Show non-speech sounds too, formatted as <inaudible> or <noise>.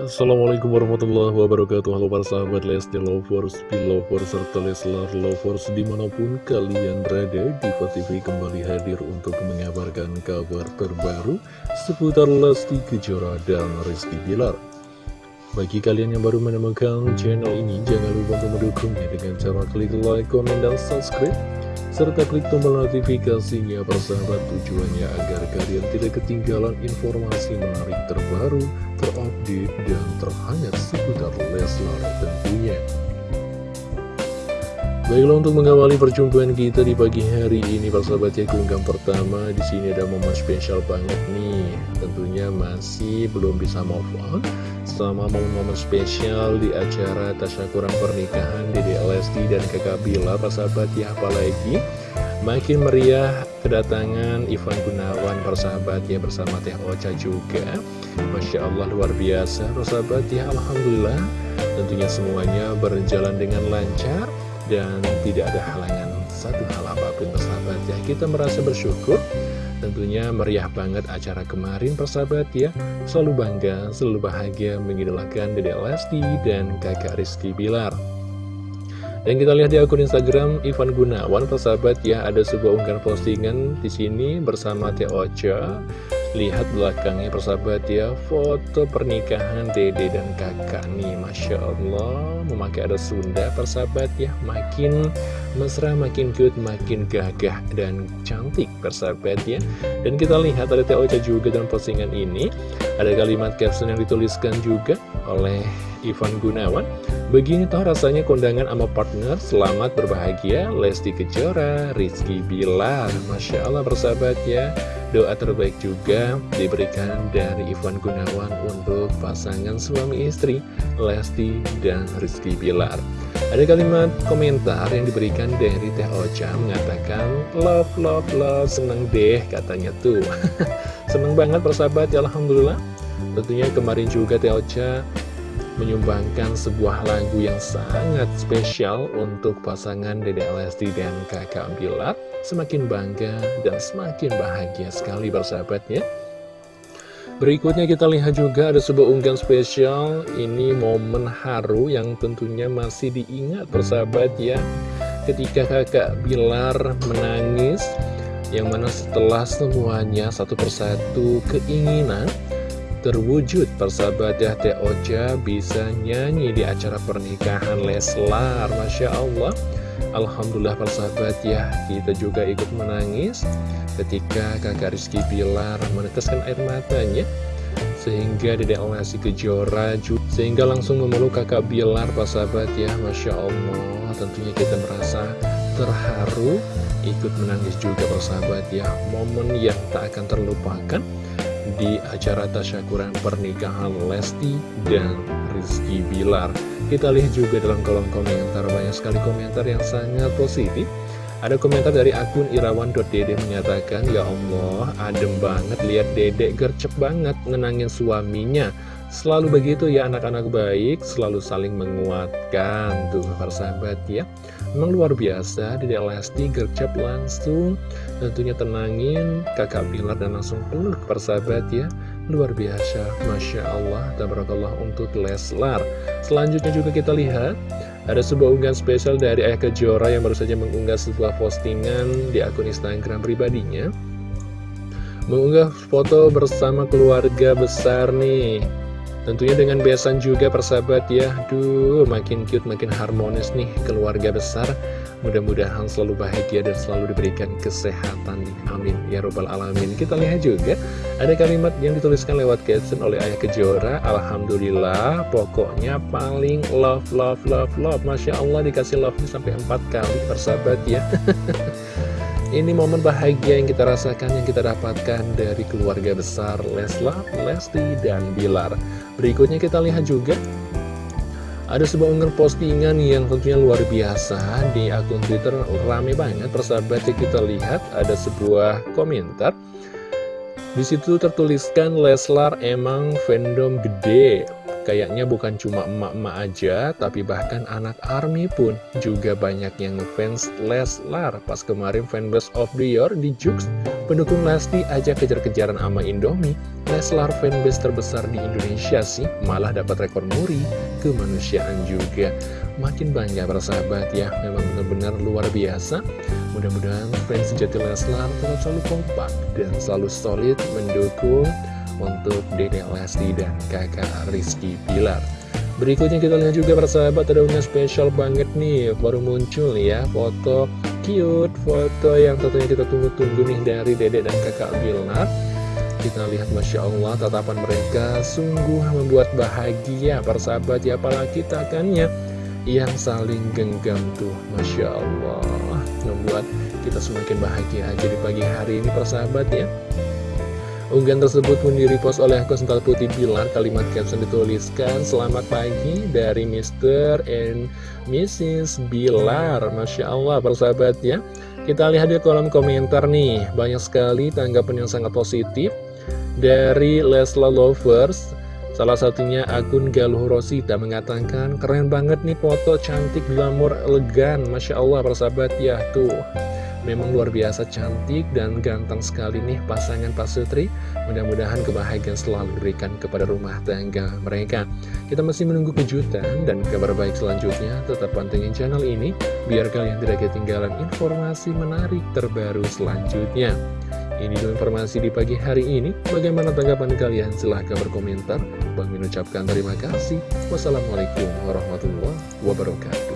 Assalamualaikum warahmatullahi wabarakatuh. Halo para sahabat Lesti Lovers, Belovers, serta Leslar Lovers Di mana pun kalian berada, Diva TV kembali hadir untuk mengabarkan kabar terbaru Seputar Lesti Kejora dan Rizky Bilar. Bagi kalian yang baru menemukan channel ini Jangan lupa untuk mendukungnya dengan cara klik like, komen, dan subscribe serta klik tombol notifikasinya persahabat tujuannya agar kalian tidak ketinggalan informasi menarik terbaru, terupdate, dan terhangat seputar Leslar tentunya. Baiklah untuk mengawali perjumpaan kita di pagi hari ini persahabat ya keunggahan pertama di sini ada momen spesial banget nih tentunya masih belum bisa move on sama momen-momen spesial di acara tasyakuran pernikahan di Lesti dan kakak Bila persahabat ya apalagi makin meriah kedatangan Ivan Gunawan persahabat ya bersama Teh Ocha juga. Masya Allah luar biasa persahabat ya Alhamdulillah. Tentunya semuanya berjalan dengan lancar dan tidak ada halangan satu hal apa pun persahabat ya. Kita merasa bersyukur tentunya meriah banget acara kemarin persahabat ya. Selalu bangga selalu bahagia mengidolakan Dede Lesti dan kakak Rizky Bilar dan kita lihat di akun Instagram Ivan Gunawan persahabat ya ada sebuah unggahan postingan di sini bersama Teh Ocha. Lihat belakangnya persahabat ya Foto pernikahan dede dan kakak nih Masya Allah. Memakai ada Sunda persahabat ya Makin mesra, makin cute, makin gagah dan cantik persahabat ya. Dan kita lihat ada Teh Ocha juga dalam postingan ini. Ada kalimat caption yang dituliskan juga oleh Ivan Gunawan Begini toh rasanya kondangan sama partner Selamat berbahagia. Lesti Kejora, Rizky Bilar. Masya Allah persahabat ya. Doa terbaik juga diberikan dari Ivan Gunawan untuk pasangan suami istri Lesti dan Rizky Bilar. Ada kalimat komentar yang diberikan dari Teh Ocha mengatakan Love, love, love, seneng deh katanya tuh. <laughs> Seneng banget persahabat ya Alhamdulillah. Tentunya kemarin juga Teh Ocha menyumbangkan sebuah lagu yang sangat spesial untuk pasangan Dede Lesti dan kakak Bilar. Semakin bangga dan semakin bahagia sekali bersahabatnya. Berikutnya kita lihat juga ada sebuah unggahan spesial. Ini momen haru yang tentunya masih diingat bersahabat ya. Ketika kakak Bilar menangis, yang mana setelah semuanya satu persatu keinginan terwujud persahabat ya Teh Ocha bisa nyanyi di acara pernikahan Leslar Masya Allah. Alhamdulillah persahabat ya kita juga ikut menangis ketika kakak Rizky Pilar meneteskan air matanya sehingga Dedek Lesti Kejora sehingga langsung memeluk kakak Bilar persahabat ya Masya Allah. Tentunya kita merasa terharu ikut menangis juga persahabat ya. Momen yang tak akan terlupakan di acara tasyakuran pernikahan Lesti dan Rizky Bilar. Kita lihat juga dalam kolom komentar, banyak sekali komentar yang sangat positif. Ada komentar dari akun irawan.dede menyatakan, Ya Allah, adem banget lihat dedek gercep banget ngenangin suaminya. Selalu begitu ya anak-anak baik, selalu saling menguatkan tuh persahabat ya. Memang luar biasa, Dede Lesti gercep langsung tentunya tenangin kakak Bilar dan langsung peluk persahabat ya. Luar biasa, Masya Allah, tabarakallah untuk Leslar. Selanjutnya juga kita lihat, ada sebuah unggahan spesial dari Ayah Kejora yang baru saja mengunggah sebuah postingan di akun Instagram pribadinya. Mengunggah foto bersama keluarga besar nih Tentunya dengan besan juga persahabat ya. Duh makin cute makin harmonis nih keluarga besar. Mudah-mudahan selalu bahagia dan selalu diberikan kesehatan. Amin. Ya robbal alamin. Kita lihat juga ada kalimat yang dituliskan lewat caption oleh Ayah Kejora. Alhamdulillah pokoknya paling love love love love. Masya Allah dikasih love sampai empat kali persahabat ya <laughs> Ini momen bahagia yang kita rasakan, yang kita dapatkan dari keluarga besar Leslar, Lesti, dan Bilar. Berikutnya kita lihat juga ada sebuah unggahan postingan yang tentunya luar biasa di akun Twitter. Rame banget persahabat ya kita lihat ada sebuah komentar. Di situ tertuliskan Leslar emang fandom gede Kayaknya bukan cuma emak-emak aja, tapi bahkan anak ARMY pun juga banyak yang ngefans Leslar. Pas kemarin fanbase of the year di Jux, pendukung Lesti aja kejar-kejaran sama Indomie. Leslar fanbase terbesar di Indonesia sih, malah dapat rekor muri kemanusiaan juga. Makin bangga persahabat ya, memang benar-benar luar biasa. Mudah-mudahan fans sejati Leslar tetap selalu kompak dan selalu solid mendukung untuk Dede Lesti dan kakak Rizky Pilar. Berikutnya kita lihat juga persahabat ada unggah spesial banget nih. Baru muncul ya foto cute Foto yang tentunya kita tunggu-tunggu nih dari Dede dan kakak Bilar. Kita lihat Masya Allah tatapan mereka sungguh membuat bahagia persahabat. Ya Apalagi takannya yang saling genggam tuh Masya Allah. Membuat kita semakin bahagia aja di pagi hari ini persahabat ya Unggahan tersebut pun direpost oleh akun Sental Putih Bilar Kalimat caption dituliskan Selamat pagi dari Mr. and Mrs. Bilar Masya Allah persahabat ya Kita lihat di kolom komentar nih Banyak sekali tanggapan yang sangat positif Dari Lesla Lovers Salah satunya akun Galuh Rosita mengatakan Keren banget nih foto cantik glamor elegan Masya Allah persahabat ya Tuh Memang luar biasa cantik dan ganteng sekali nih pasangan Pak Sutri. Mudah-mudahan kebahagiaan selalu diberikan kepada rumah tangga mereka. Kita masih menunggu kejutan dan kabar baik selanjutnya. Tetap pantengin channel ini biar kalian tidak ketinggalan informasi menarik terbaru selanjutnya. Ini dulu informasi di pagi hari ini. Bagaimana tanggapan kalian? Silahkan berkomentar. Bang mengucapkan terima kasih. Wassalamualaikum warahmatullahi wabarakatuh.